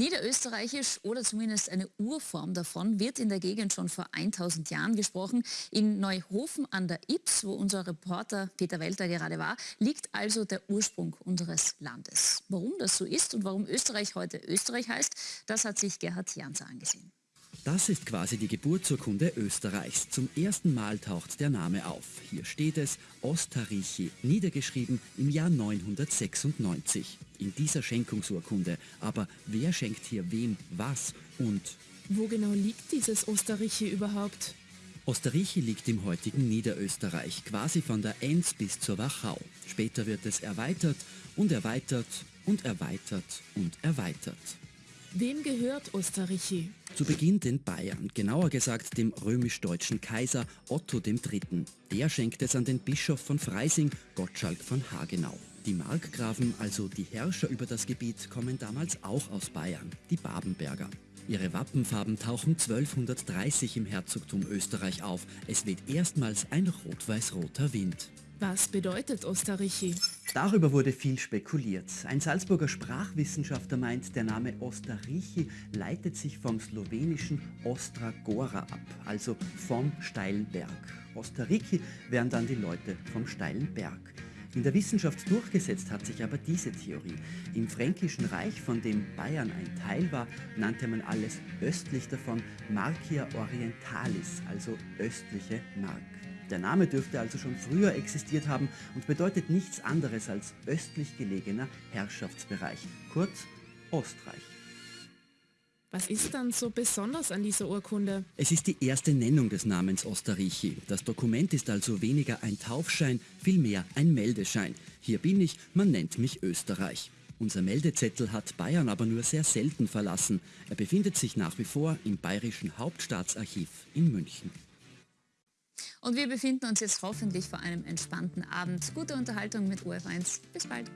Niederösterreichisch oder zumindest eine Urform davon wird in der Gegend schon vor 1000 Jahren gesprochen. In Neuhofen an der Ips, wo unser Reporter Peter Welter gerade war, liegt also der Ursprung unseres Landes. Warum das so ist und warum Österreich heute Österreich heißt, das hat sich Gerhard Janser angesehen. Das ist quasi die Geburtsurkunde Österreichs. Zum ersten Mal taucht der Name auf. Hier steht es Ostarrîchi, niedergeschrieben im Jahr 996. In dieser Schenkungsurkunde. Aber wer schenkt hier wem was und... Wo genau liegt dieses Ostarrîchi überhaupt? Osterrichi liegt im heutigen Niederösterreich, quasi von der Enz bis zur Wachau. Später wird es erweitert und erweitert und erweitert und erweitert. Wem gehört Osterrichi? Zu Beginn den Bayern, genauer gesagt dem römisch-deutschen Kaiser Otto III. Der schenkt es an den Bischof von Freising, Gottschalk von Hagenau. Die Markgrafen, also die Herrscher über das Gebiet, kommen damals auch aus Bayern, die Babenberger. Ihre Wappenfarben tauchen 1230 im Herzogtum Österreich auf. Es weht erstmals ein rot-weiß-roter Wind. Was bedeutet Ostarrîchi? Darüber wurde viel spekuliert. Ein Salzburger Sprachwissenschaftler meint, der Name Ostarrîchi leitet sich vom slowenischen Ostra Gora ab, also vom steilen Berg. Ostarrîchi wären dann die Leute vom steilen Berg. In der Wissenschaft durchgesetzt hat sich aber diese Theorie. Im Fränkischen Reich, von dem Bayern ein Teil war, nannte man alles östlich davon Marcia Orientalis, also östliche Mark. Der Name dürfte also schon früher existiert haben und bedeutet nichts anderes als östlich gelegener Herrschaftsbereich, kurz Ostreich. Was ist dann so besonders an dieser Urkunde? Es ist die erste Nennung des Namens Osterrichi. Das Dokument ist also weniger ein Taufschein, vielmehr ein Meldeschein. Hier bin ich, man nennt mich Österreich. Unser Meldezettel hat Bayern aber nur sehr selten verlassen. Er befindet sich nach wie vor im Bayerischen Hauptstaatsarchiv in München. Und wir befinden uns jetzt hoffentlich vor einem entspannten Abend. Gute Unterhaltung mit OF1. Bis bald.